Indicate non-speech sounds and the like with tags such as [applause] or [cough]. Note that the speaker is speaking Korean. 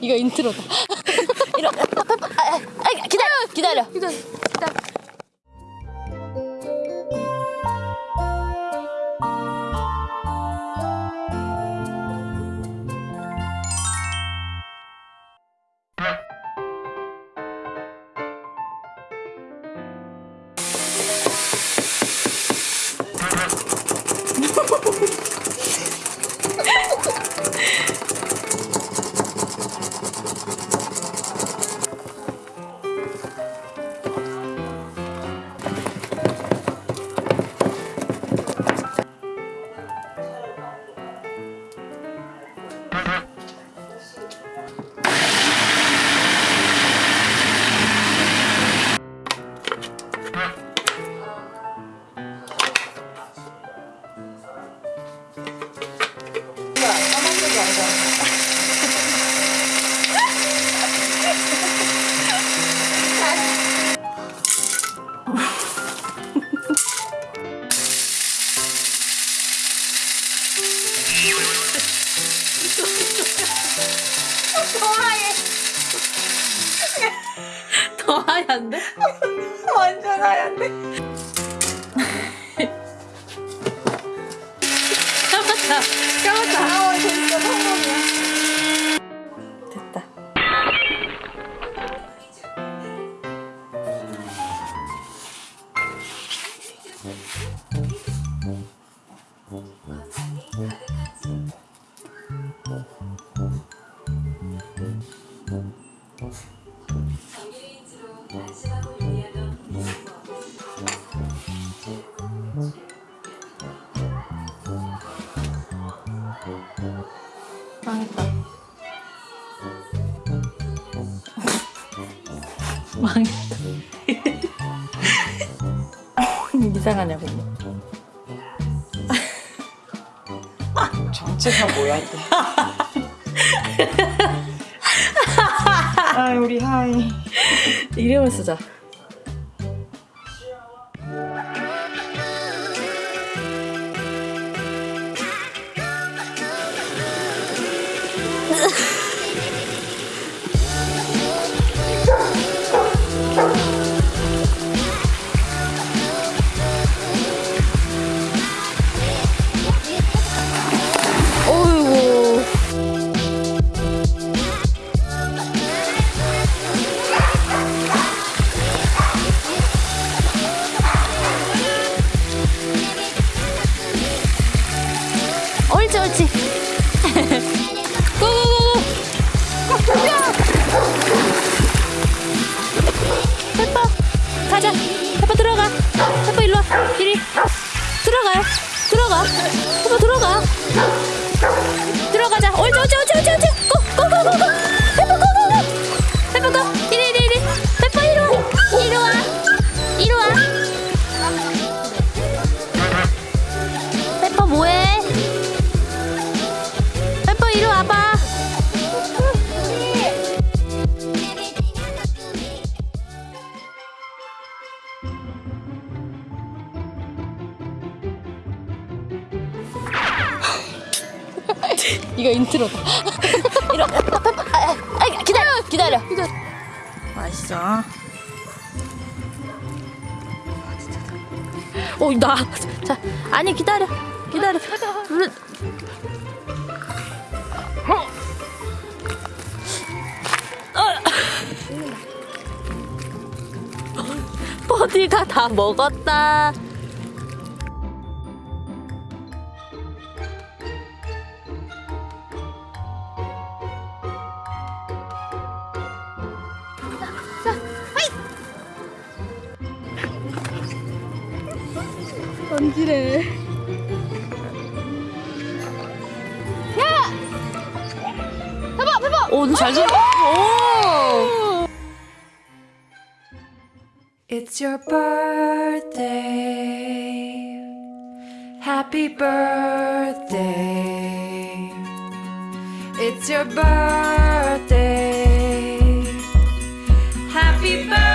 이거 인트로다. [laughs] 이러, 아, 아, 아, 기다려, 기다려. 기다려. 기다려. 더 하얀데? 완전 하얀데. 망했다. 망했다. 이상하냐고. [laughs] 정체가 뭐야 이게? 아 우리 하이. 이름을 쓰자. [laughs] 옳지 옳지. go go go go. 페퍼 가자. 페퍼 들어가. 페퍼 일로와. 이리 들어가요. 들어가. 페퍼 들어가. 들어가자. 옳지 옳지 옳지 옳지 옳지. 고고고고고 [laughs] 이거 인트로다. [laughs] 이러, 페퍼, 아, 아, 기다려, 기다려. 맛있어. 오, 나. 자, 아니 기다려, 기다려. 불- 버디가 다 먹었다. 던지래. 오, 오늘 잘 좀. 오. It's your birthday. Happy birthday. It's your birthday. Happy birthday.